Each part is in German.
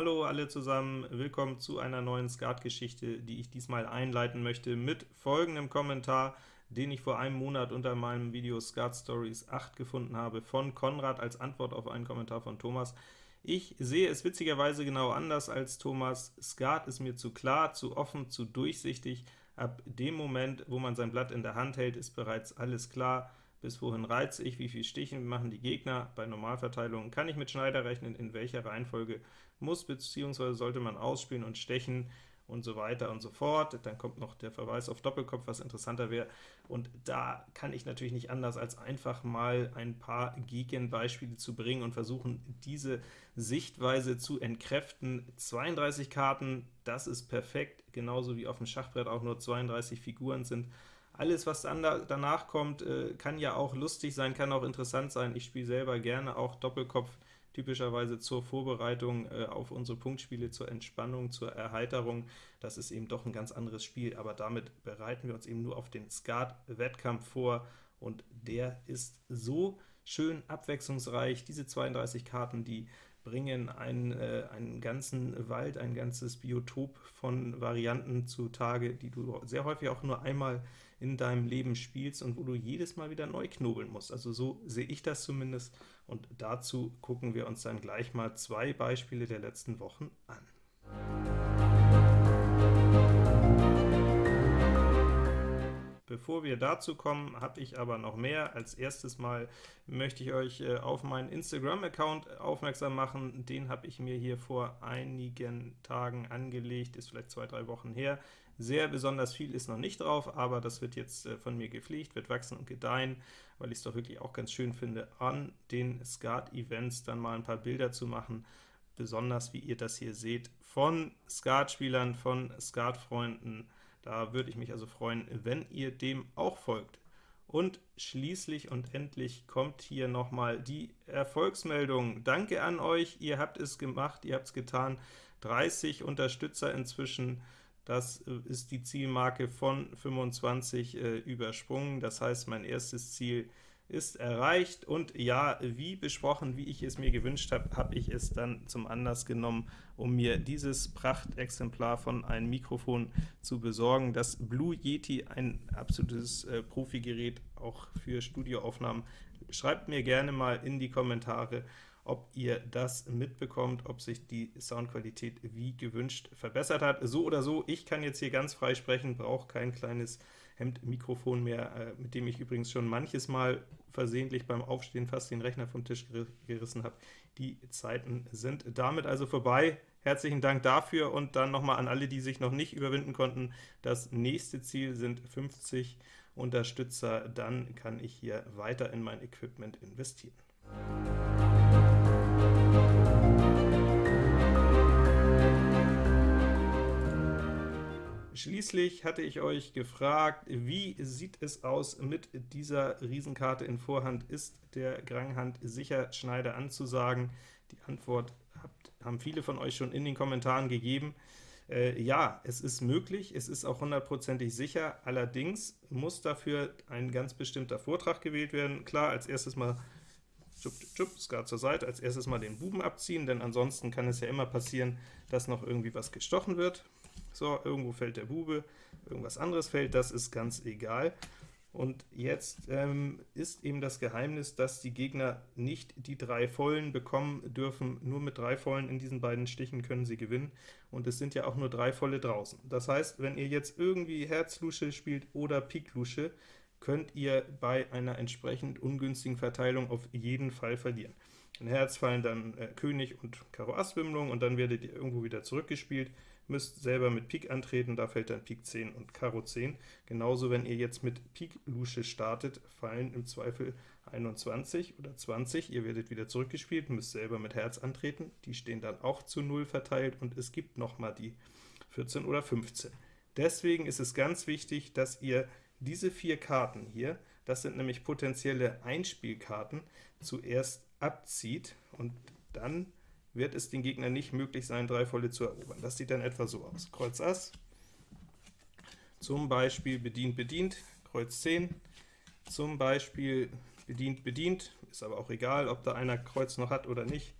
Hallo alle zusammen, willkommen zu einer neuen Skat-Geschichte, die ich diesmal einleiten möchte mit folgendem Kommentar, den ich vor einem Monat unter meinem Video Skat Stories 8 gefunden habe, von Konrad als Antwort auf einen Kommentar von Thomas. Ich sehe es witzigerweise genau anders als Thomas. Skat ist mir zu klar, zu offen, zu durchsichtig. Ab dem Moment, wo man sein Blatt in der Hand hält, ist bereits alles klar bis wohin reize ich, wie viel Stichen machen die Gegner. Bei Normalverteilungen kann ich mit Schneider rechnen, in welcher Reihenfolge muss bzw. sollte man ausspielen und stechen und so weiter und so fort. Dann kommt noch der Verweis auf Doppelkopf, was interessanter wäre. Und da kann ich natürlich nicht anders, als einfach mal ein paar Gegenbeispiele zu bringen und versuchen, diese Sichtweise zu entkräften. 32 Karten, das ist perfekt, genauso wie auf dem Schachbrett auch nur 32 Figuren sind. Alles, was danach kommt, äh, kann ja auch lustig sein, kann auch interessant sein. Ich spiele selber gerne auch Doppelkopf, typischerweise zur Vorbereitung äh, auf unsere Punktspiele, zur Entspannung, zur Erheiterung. Das ist eben doch ein ganz anderes Spiel, aber damit bereiten wir uns eben nur auf den Skat-Wettkampf vor, und der ist so schön abwechslungsreich. Diese 32 Karten, die bringen einen, äh, einen ganzen Wald, ein ganzes Biotop von Varianten zutage, die du sehr häufig auch nur einmal in deinem Leben spielst und wo du jedes Mal wieder neu knobeln musst. Also so sehe ich das zumindest, und dazu gucken wir uns dann gleich mal zwei Beispiele der letzten Wochen an. Bevor wir dazu kommen, habe ich aber noch mehr. Als erstes mal möchte ich euch äh, auf meinen Instagram-Account aufmerksam machen. Den habe ich mir hier vor einigen Tagen angelegt, ist vielleicht zwei, drei Wochen her. Sehr besonders viel ist noch nicht drauf, aber das wird jetzt äh, von mir gepflegt, wird wachsen und gedeihen, weil ich es doch wirklich auch ganz schön finde, an den Skat-Events dann mal ein paar Bilder zu machen, besonders wie ihr das hier seht, von Skatspielern, von Skatfreunden, da würde ich mich also freuen, wenn ihr dem auch folgt. Und schließlich und endlich kommt hier nochmal die Erfolgsmeldung. Danke an euch, ihr habt es gemacht, ihr habt es getan. 30 Unterstützer inzwischen, das äh, ist die Zielmarke von 25 äh, übersprungen. Das heißt, mein erstes Ziel ist erreicht, und ja, wie besprochen, wie ich es mir gewünscht habe, habe ich es dann zum Anlass genommen, um mir dieses Prachtexemplar von einem Mikrofon zu besorgen. Das Blue Yeti, ein absolutes äh, Profi-Gerät, auch für Studioaufnahmen. Schreibt mir gerne mal in die Kommentare, ob ihr das mitbekommt, ob sich die Soundqualität wie gewünscht verbessert hat. So oder so, ich kann jetzt hier ganz frei sprechen, brauche kein kleines Hemdmikrofon mehr, äh, mit dem ich übrigens schon manches Mal versehentlich beim Aufstehen fast den Rechner vom Tisch gerissen habe. Die Zeiten sind damit also vorbei. Herzlichen Dank dafür, und dann nochmal an alle, die sich noch nicht überwinden konnten. Das nächste Ziel sind 50 Unterstützer, dann kann ich hier weiter in mein Equipment investieren. Schließlich hatte ich euch gefragt, wie sieht es aus mit dieser Riesenkarte in Vorhand? Ist der Granghand sicher Schneider anzusagen? Die Antwort habt, haben viele von euch schon in den Kommentaren gegeben. Äh, ja, es ist möglich, es ist auch hundertprozentig sicher, allerdings muss dafür ein ganz bestimmter Vortrag gewählt werden. Klar, als erstes mal Schupp, schupp, Skat zur Seite, als erstes mal den Buben abziehen, denn ansonsten kann es ja immer passieren, dass noch irgendwie was gestochen wird. So, irgendwo fällt der Bube, irgendwas anderes fällt, das ist ganz egal. Und jetzt ähm, ist eben das Geheimnis, dass die Gegner nicht die drei Vollen bekommen dürfen. Nur mit drei Vollen in diesen beiden Stichen können sie gewinnen, und es sind ja auch nur drei Volle draußen. Das heißt, wenn ihr jetzt irgendwie Herz-Lusche spielt oder Pik-Lusche, könnt ihr bei einer entsprechend ungünstigen Verteilung auf jeden Fall verlieren. In Herz fallen dann äh, König und Karo Ass Wimmlung, und dann werdet ihr irgendwo wieder zurückgespielt müsst selber mit Pik antreten, da fällt dann Pik 10 und Karo 10. Genauso, wenn ihr jetzt mit Pik Lusche startet, fallen im Zweifel 21 oder 20, ihr werdet wieder zurückgespielt, müsst selber mit Herz antreten, die stehen dann auch zu 0 verteilt, und es gibt noch mal die 14 oder 15. Deswegen ist es ganz wichtig, dass ihr diese vier Karten hier, das sind nämlich potenzielle Einspielkarten, zuerst abzieht, und dann wird es den Gegner nicht möglich sein, drei volle zu erobern. Das sieht dann etwa so aus. Kreuz Ass, zum Beispiel bedient, bedient, Kreuz 10, zum Beispiel bedient, bedient, ist aber auch egal, ob da einer Kreuz noch hat oder nicht.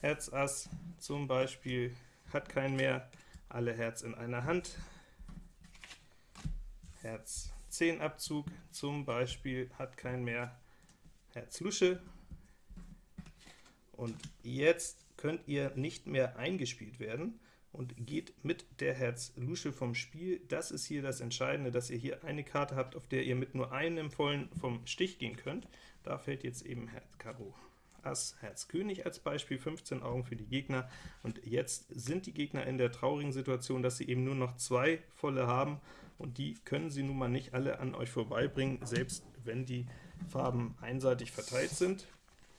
Herz Ass, zum Beispiel hat keinen mehr, alle Herz in einer Hand, Herz 10 Abzug, zum Beispiel hat keinen mehr, Herz Lusche, und jetzt könnt ihr nicht mehr eingespielt werden, und geht mit der Herz Lusche vom Spiel. Das ist hier das Entscheidende, dass ihr hier eine Karte habt, auf der ihr mit nur einem vollen vom Stich gehen könnt. Da fällt jetzt eben Herz Karo Ass, Herz König als Beispiel, 15 Augen für die Gegner, und jetzt sind die Gegner in der traurigen Situation, dass sie eben nur noch zwei volle haben, und die können sie nun mal nicht alle an euch vorbeibringen, selbst wenn die Farben einseitig verteilt sind,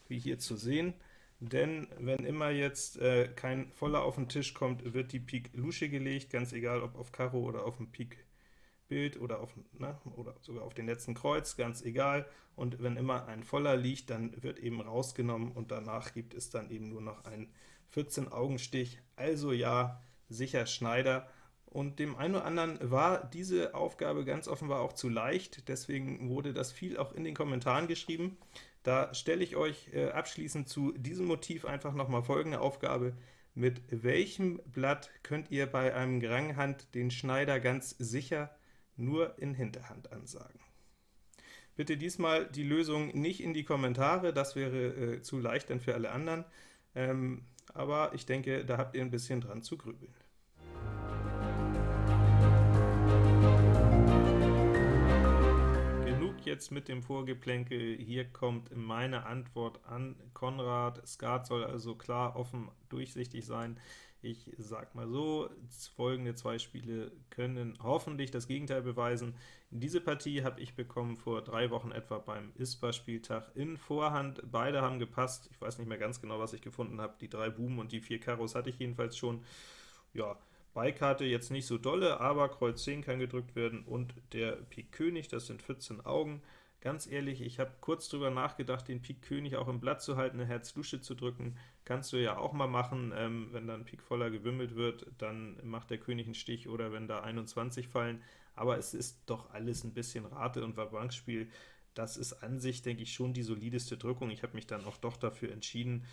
wie hier zu sehen denn wenn immer jetzt äh, kein Voller auf den Tisch kommt, wird die Pik Lusche gelegt, ganz egal ob auf Karo oder auf dem Pik Bild oder, auf, ne, oder sogar auf den letzten Kreuz, ganz egal. Und wenn immer ein Voller liegt, dann wird eben rausgenommen und danach gibt es dann eben nur noch einen 14-Augenstich. Also ja, sicher Schneider. Und dem einen oder anderen war diese Aufgabe ganz offenbar auch zu leicht, deswegen wurde das viel auch in den Kommentaren geschrieben. Da stelle ich euch äh, abschließend zu diesem Motiv einfach nochmal folgende Aufgabe. Mit welchem Blatt könnt ihr bei einem Granghand den Schneider ganz sicher nur in Hinterhand ansagen? Bitte diesmal die Lösung nicht in die Kommentare, das wäre äh, zu leicht dann für alle anderen, ähm, aber ich denke, da habt ihr ein bisschen dran zu grübeln. Jetzt mit dem Vorgeplänkel, hier kommt meine Antwort an Konrad. Skat soll also klar, offen, durchsichtig sein. Ich sag mal so, folgende zwei Spiele können hoffentlich das Gegenteil beweisen. Diese Partie habe ich bekommen vor drei Wochen etwa beim ISPA-Spieltag in Vorhand. Beide haben gepasst. Ich weiß nicht mehr ganz genau, was ich gefunden habe. Die drei Buben und die vier Karos hatte ich jedenfalls schon. Ja, Beikarte jetzt nicht so dolle, aber Kreuz 10 kann gedrückt werden und der Pik König, das sind 14 Augen. Ganz ehrlich, ich habe kurz drüber nachgedacht, den Pik König auch im Blatt zu halten, eine Herz Lusche zu drücken. Kannst du ja auch mal machen, ähm, wenn dann Pik voller gewimmelt wird, dann macht der König einen Stich, oder wenn da 21 fallen. Aber es ist doch alles ein bisschen Rate- und Vabankspiel. Das ist an sich, denke ich, schon die solideste Drückung. Ich habe mich dann auch doch dafür entschieden,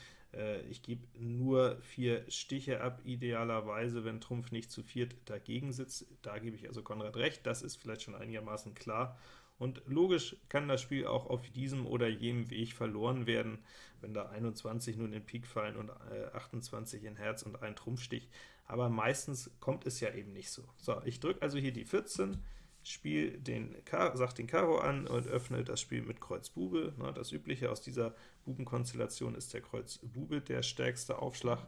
ich gebe nur vier Stiche ab, idealerweise, wenn Trumpf nicht zu viert dagegen sitzt. Da gebe ich also Konrad recht, das ist vielleicht schon einigermaßen klar. Und logisch kann das Spiel auch auf diesem oder jenem Weg verloren werden, wenn da 21 nun in Pik fallen und 28 äh, in Herz und ein Trumpfstich, aber meistens kommt es ja eben nicht so. So, ich drücke also hier die 14, Spiel den sagt den Karo an und öffnet das Spiel mit Kreuz Bube. Ne, das übliche aus dieser Bubenkonstellation ist der Kreuz Bube der stärkste Aufschlag.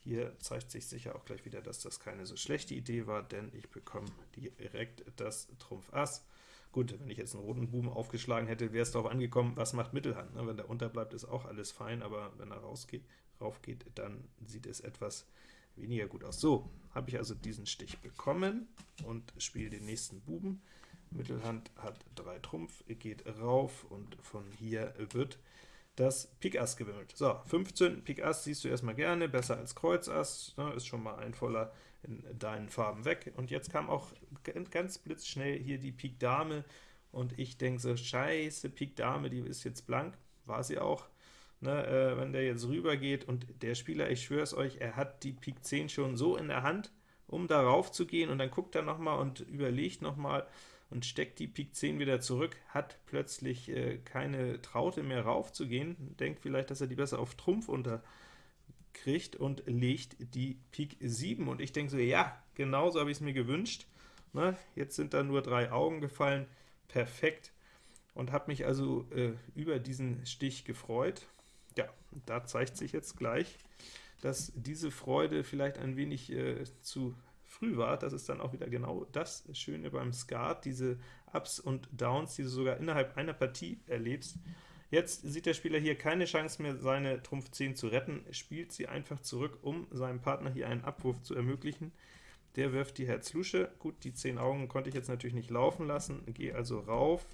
Hier zeigt sich sicher auch gleich wieder, dass das keine so schlechte Idee war, denn ich bekomme direkt das Trumpf Ass. Gut, wenn ich jetzt einen roten Buben aufgeschlagen hätte, wäre es darauf angekommen, was macht Mittelhand. Ne? Wenn der unterbleibt, ist auch alles fein, aber wenn er rausgeht, raufgeht, dann sieht es etwas weniger gut aus. So, habe ich also diesen Stich bekommen und spiele den nächsten Buben. Mittelhand hat 3 Trumpf, geht rauf und von hier wird das Pik Ass gewimmelt. So, 15 Pik Ass siehst du erstmal gerne, besser als Kreuz Ass, ne, ist schon mal ein voller in deinen Farben weg. Und jetzt kam auch ganz blitzschnell hier die Pik Dame, und ich denke so, scheiße, Pik Dame, die ist jetzt blank, war sie auch ne, äh, wenn der jetzt rüber geht und der Spieler, ich schwöre es euch, er hat die Pik 10 schon so in der Hand, um darauf zu gehen, und dann guckt er nochmal und überlegt nochmal und steckt die Pik 10 wieder zurück, hat plötzlich äh, keine Traute mehr raufzugehen, denkt vielleicht, dass er die besser auf Trumpf unterkriegt und legt die Pik 7. Und ich denke so, ja, genauso habe ich es mir gewünscht. Ne, jetzt sind da nur drei Augen gefallen, perfekt, und habe mich also äh, über diesen Stich gefreut. Ja, da zeigt sich jetzt gleich, dass diese Freude vielleicht ein wenig äh, zu früh war. Das ist dann auch wieder genau das Schöne beim Skat, diese Ups und Downs, die du sogar innerhalb einer Partie erlebst. Jetzt sieht der Spieler hier keine Chance mehr, seine Trumpf 10 zu retten, spielt sie einfach zurück, um seinem Partner hier einen Abwurf zu ermöglichen. Der wirft die Herz Lusche. Gut, die 10 Augen konnte ich jetzt natürlich nicht laufen lassen, gehe also rauf,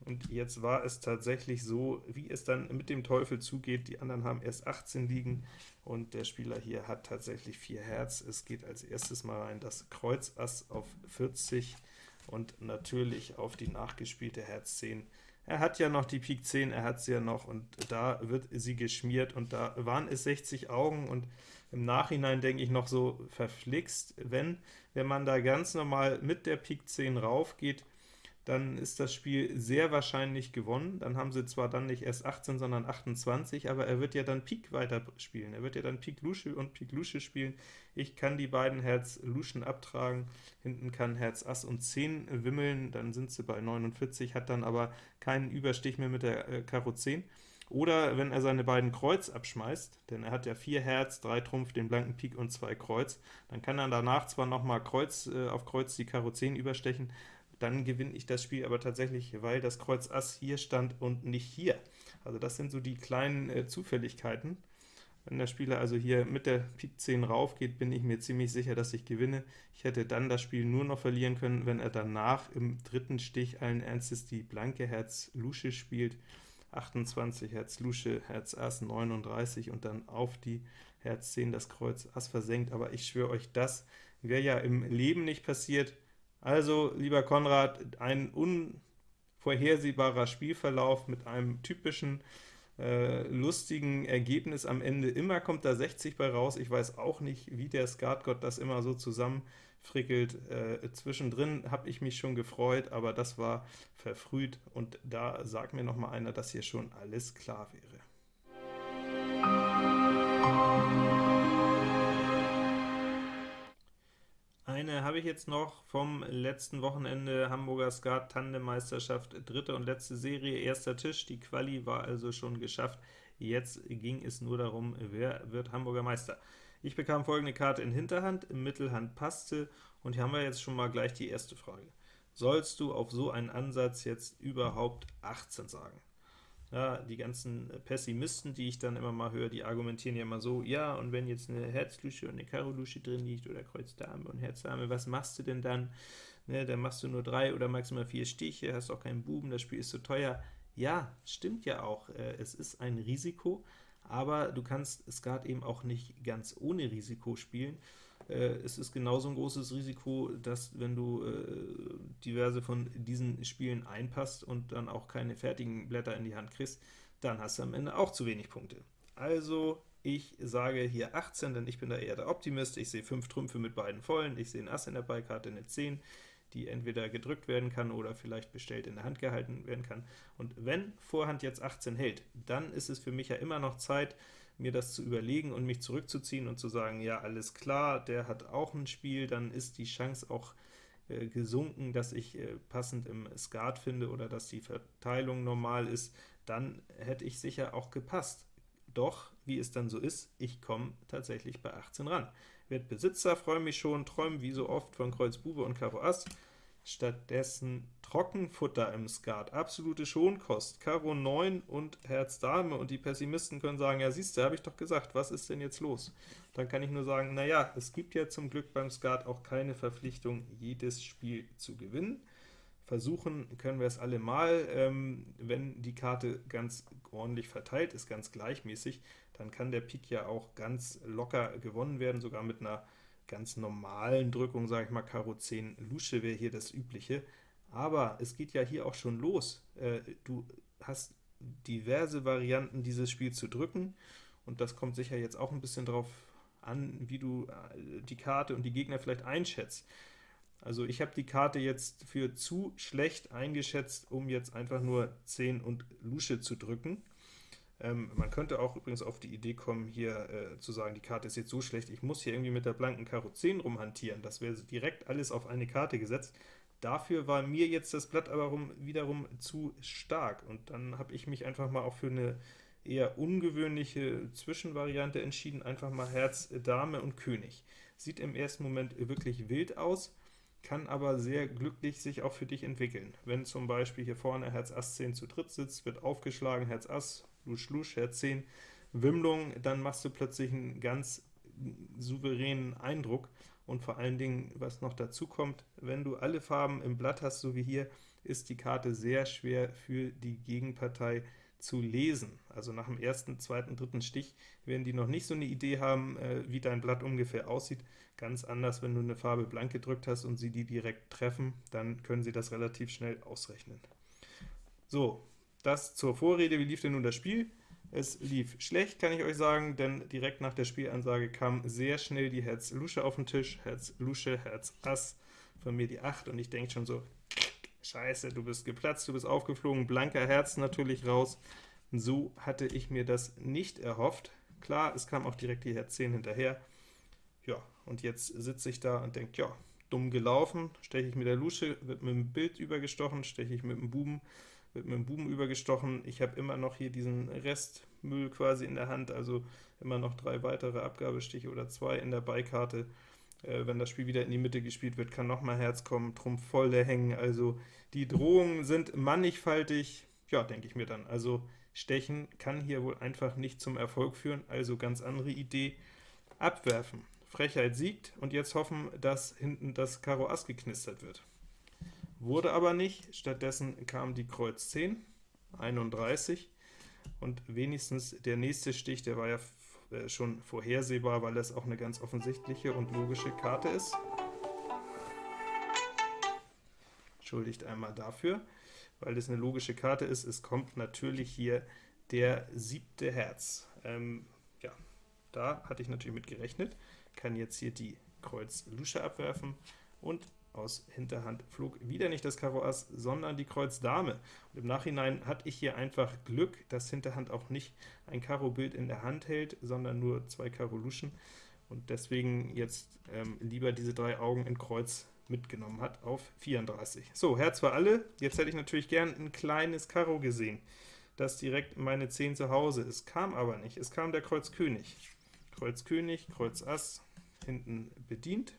und jetzt war es tatsächlich so, wie es dann mit dem Teufel zugeht. Die anderen haben erst 18 liegen, und der Spieler hier hat tatsächlich 4 Herz. Es geht als erstes mal rein das Kreuz Ass auf 40 und natürlich auf die nachgespielte Herz 10 er hat ja noch die Pik 10, er hat sie ja noch, und da wird sie geschmiert, und da waren es 60 Augen, und im Nachhinein denke ich noch so verflixt, wenn, wenn man da ganz normal mit der Pik 10 rauf geht, dann ist das Spiel sehr wahrscheinlich gewonnen. Dann haben sie zwar dann nicht erst 18, sondern 28, aber er wird ja dann Pik weiterspielen. Er wird ja dann Pik Lusche und Pik Lusche spielen. Ich kann die beiden Herz Luschen abtragen, hinten kann Herz Ass und 10 wimmeln, dann sind sie bei 49, hat dann aber keinen Überstich mehr mit der äh, Karo 10. Oder wenn er seine beiden Kreuz abschmeißt, denn er hat ja 4 Herz, 3 Trumpf, den blanken Pik und 2 Kreuz, dann kann er danach zwar nochmal Kreuz äh, auf Kreuz die Karo 10 überstechen, dann gewinne ich das Spiel aber tatsächlich, weil das Kreuz Ass hier stand und nicht hier. Also das sind so die kleinen äh, Zufälligkeiten. Wenn der Spieler also hier mit der Pik 10 rauf geht, bin ich mir ziemlich sicher, dass ich gewinne. Ich hätte dann das Spiel nur noch verlieren können, wenn er danach im dritten Stich allen Ernstes die blanke Herz Lusche spielt. 28 Herz Lusche, Herz Ass 39 und dann auf die Herz 10 das Kreuz Ass versenkt, aber ich schwöre euch, das wäre ja im Leben nicht passiert. Also, lieber Konrad, ein unvorhersehbarer Spielverlauf mit einem typischen äh, lustigen Ergebnis am Ende. Immer kommt da 60 bei raus. Ich weiß auch nicht, wie der Skatgott das immer so zusammenfrickelt. Äh, zwischendrin habe ich mich schon gefreut, aber das war verfrüht, und da sagt mir noch mal einer, dass hier schon alles klar wäre. Eine habe ich jetzt noch vom letzten Wochenende, Hamburger Skat Tandemmeisterschaft, dritte und letzte Serie, erster Tisch, die Quali war also schon geschafft, jetzt ging es nur darum, wer wird Hamburger Meister. Ich bekam folgende Karte in Hinterhand, in Mittelhand passte, und hier haben wir jetzt schon mal gleich die erste Frage. Sollst du auf so einen Ansatz jetzt überhaupt 18 sagen? Ja, die ganzen Pessimisten, die ich dann immer mal höre, die argumentieren ja immer so, ja, und wenn jetzt eine Herzlusche und eine Karo-Lusche drin liegt, oder Kreuz Dame und Herz Dame, was machst du denn dann? Ne, dann machst du nur drei oder maximal vier Stiche, hast auch keinen Buben, das Spiel ist zu so teuer. Ja, stimmt ja auch, äh, es ist ein Risiko, aber du kannst Skat eben auch nicht ganz ohne Risiko spielen, äh, es ist genauso ein großes Risiko, dass wenn du äh, diverse von diesen Spielen einpasst und dann auch keine fertigen Blätter in die Hand kriegst, dann hast du am Ende auch zu wenig Punkte. Also ich sage hier 18, denn ich bin da eher der Optimist. Ich sehe 5 Trümpfe mit beiden Vollen, ich sehe ein Ass in der Beikarte, eine 10, die entweder gedrückt werden kann oder vielleicht bestellt in der Hand gehalten werden kann. Und wenn Vorhand jetzt 18 hält, dann ist es für mich ja immer noch Zeit, mir das zu überlegen und mich zurückzuziehen und zu sagen, ja, alles klar, der hat auch ein Spiel, dann ist die Chance auch äh, gesunken, dass ich äh, passend im Skat finde oder dass die Verteilung normal ist, dann hätte ich sicher auch gepasst. Doch, wie es dann so ist, ich komme tatsächlich bei 18 ran. Werd Besitzer, freue mich schon, träume wie so oft von Kreuz Bube und Karo Ass, Stattdessen Trockenfutter im Skat, absolute Schonkost, Karo 9 und Herz Dame, und die Pessimisten können sagen, ja siehst du, habe ich doch gesagt, was ist denn jetzt los? Dann kann ich nur sagen, naja, es gibt ja zum Glück beim Skat auch keine Verpflichtung, jedes Spiel zu gewinnen. Versuchen können wir es alle mal, ähm, wenn die Karte ganz ordentlich verteilt ist, ganz gleichmäßig, dann kann der Pik ja auch ganz locker gewonnen werden, sogar mit einer ganz normalen Drückung, sage ich mal, Karo 10 Lusche wäre hier das Übliche. Aber es geht ja hier auch schon los. Äh, du hast diverse Varianten, dieses Spiel zu drücken, und das kommt sicher jetzt auch ein bisschen drauf an, wie du äh, die Karte und die Gegner vielleicht einschätzt. Also ich habe die Karte jetzt für zu schlecht eingeschätzt, um jetzt einfach nur 10 und Lusche zu drücken. Ähm, man könnte auch übrigens auf die Idee kommen, hier äh, zu sagen, die Karte ist jetzt so schlecht, ich muss hier irgendwie mit der blanken Karo 10 rumhantieren. Das wäre direkt alles auf eine Karte gesetzt. Dafür war mir jetzt das Blatt aber rum, wiederum zu stark, und dann habe ich mich einfach mal auch für eine eher ungewöhnliche Zwischenvariante entschieden, einfach mal Herz, Dame und König. Sieht im ersten Moment wirklich wild aus, kann aber sehr glücklich sich auch für dich entwickeln. Wenn zum Beispiel hier vorne Herz Ass 10 zu dritt sitzt, wird aufgeschlagen, Herz Ass, Lusch Lusch, Herz 10, Wimmlung, dann machst du plötzlich einen ganz souveränen Eindruck, und vor allen Dingen, was noch dazu kommt, wenn du alle Farben im Blatt hast, so wie hier, ist die Karte sehr schwer für die Gegenpartei zu lesen. Also nach dem ersten, zweiten, dritten Stich werden die noch nicht so eine Idee haben, äh, wie dein Blatt ungefähr aussieht. Ganz anders, wenn du eine Farbe blank gedrückt hast und sie die direkt treffen, dann können sie das relativ schnell ausrechnen. So, das zur Vorrede. Wie lief denn nun das Spiel? Es lief schlecht, kann ich euch sagen, denn direkt nach der Spielansage kam sehr schnell die Herz-Lusche auf den Tisch. Herz-Lusche, Herz-Ass, von mir die 8, und ich denke schon so, scheiße, du bist geplatzt, du bist aufgeflogen, blanker Herz natürlich raus. So hatte ich mir das nicht erhofft. Klar, es kam auch direkt die Herz 10 hinterher. Ja, und jetzt sitze ich da und denke, ja, dumm gelaufen, steche ich mit der Lusche, wird mit dem Bild übergestochen, steche ich mit dem Buben, wird mit dem Buben übergestochen. Ich habe immer noch hier diesen Restmüll quasi in der Hand, also immer noch drei weitere Abgabestiche oder zwei in der Beikarte. Äh, wenn das Spiel wieder in die Mitte gespielt wird, kann nochmal Herz kommen, Trumpf voll der hängen. Also die Drohungen sind mannigfaltig, ja, denke ich mir dann. Also Stechen kann hier wohl einfach nicht zum Erfolg führen, also ganz andere Idee. Abwerfen. Frechheit siegt, und jetzt hoffen, dass hinten das Karo Ass geknistert wird. Wurde aber nicht, stattdessen kam die Kreuz 10, 31, und wenigstens der nächste Stich, der war ja äh, schon vorhersehbar, weil das auch eine ganz offensichtliche und logische Karte ist. Entschuldigt einmal dafür, weil das eine logische Karte ist. Es kommt natürlich hier der siebte Herz. Ähm, ja, da hatte ich natürlich mit gerechnet kann jetzt hier die Kreuz Lusche abwerfen, und aus Hinterhand flog wieder nicht das Karo Ass, sondern die Kreuz Dame. Und im Nachhinein hatte ich hier einfach Glück, dass Hinterhand auch nicht ein Karo-Bild in der Hand hält, sondern nur zwei Karo Luschen, und deswegen jetzt ähm, lieber diese drei Augen in Kreuz mitgenommen hat auf 34. So, Herz für alle. Jetzt hätte ich natürlich gern ein kleines Karo gesehen, das direkt meine 10 zu Hause ist. Kam aber nicht. Es kam der Kreuz König. Kreuz König, Kreuz Ass, hinten bedient.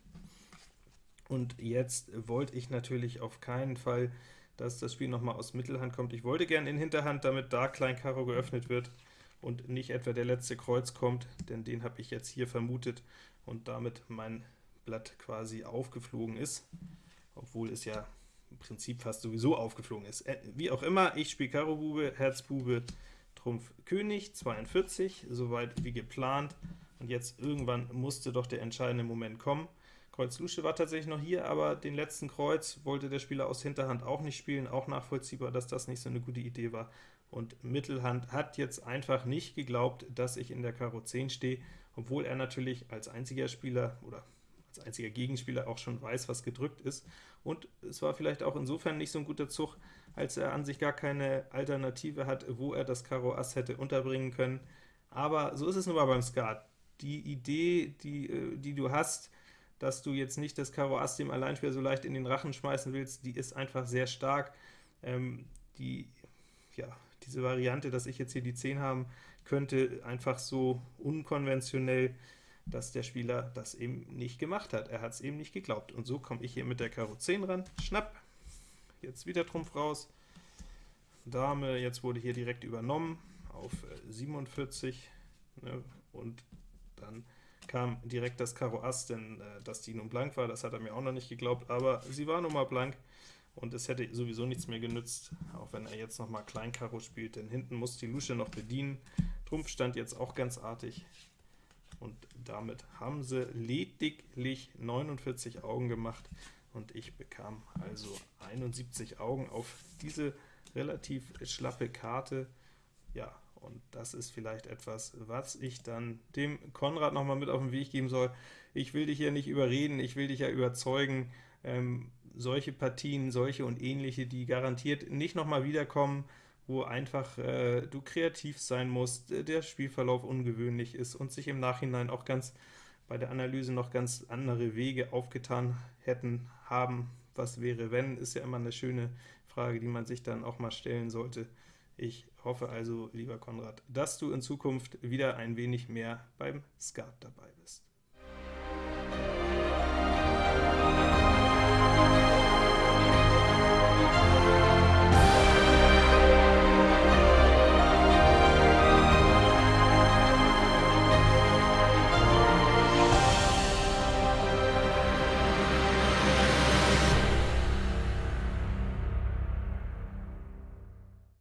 Und jetzt wollte ich natürlich auf keinen Fall, dass das Spiel nochmal aus Mittelhand kommt. Ich wollte gern in Hinterhand, damit da Klein Karo geöffnet wird und nicht etwa der letzte Kreuz kommt, denn den habe ich jetzt hier vermutet und damit mein Blatt quasi aufgeflogen ist, obwohl es ja im Prinzip fast sowieso aufgeflogen ist. Äh, wie auch immer, ich spiele Karo Bube, Herz Bube, Trumpf König, 42, soweit wie geplant. Und jetzt irgendwann musste doch der entscheidende Moment kommen. Kreuz Lusche war tatsächlich noch hier, aber den letzten Kreuz wollte der Spieler aus Hinterhand auch nicht spielen, auch nachvollziehbar, dass das nicht so eine gute Idee war. Und Mittelhand hat jetzt einfach nicht geglaubt, dass ich in der Karo 10 stehe, obwohl er natürlich als einziger Spieler oder als einziger Gegenspieler auch schon weiß, was gedrückt ist. Und es war vielleicht auch insofern nicht so ein guter Zug, als er an sich gar keine Alternative hat, wo er das Karo Ass hätte unterbringen können. Aber so ist es nun mal beim Skat die Idee, die, äh, die du hast, dass du jetzt nicht das Karo Ass dem Alleinspieler so leicht in den Rachen schmeißen willst, die ist einfach sehr stark. Ähm, die, ja, diese Variante, dass ich jetzt hier die 10 haben könnte, einfach so unkonventionell, dass der Spieler das eben nicht gemacht hat. Er hat es eben nicht geglaubt. Und so komme ich hier mit der Karo 10 ran. Schnapp, jetzt wieder Trumpf raus. Dame, jetzt wurde hier direkt übernommen auf 47, äh, ne, und dann kam direkt das Karo Ass, denn äh, dass die nun blank war, das hat er mir auch noch nicht geglaubt, aber sie war nun mal blank, und es hätte sowieso nichts mehr genützt, auch wenn er jetzt noch mal Klein spielt, denn hinten muss die Lusche noch bedienen. Trumpf stand jetzt auch ganz artig, und damit haben sie lediglich 49 Augen gemacht, und ich bekam also 71 Augen auf diese relativ schlappe Karte. Ja, und das ist vielleicht etwas, was ich dann dem Konrad noch mal mit auf den Weg geben soll. Ich will dich ja nicht überreden, ich will dich ja überzeugen, ähm, solche Partien, solche und ähnliche, die garantiert nicht noch mal wiederkommen, wo einfach äh, du kreativ sein musst, der Spielverlauf ungewöhnlich ist und sich im Nachhinein auch ganz bei der Analyse noch ganz andere Wege aufgetan hätten, haben. Was wäre, wenn, ist ja immer eine schöne Frage, die man sich dann auch mal stellen sollte. Ich hoffe also, lieber Konrad, dass du in Zukunft wieder ein wenig mehr beim Skat dabei bist.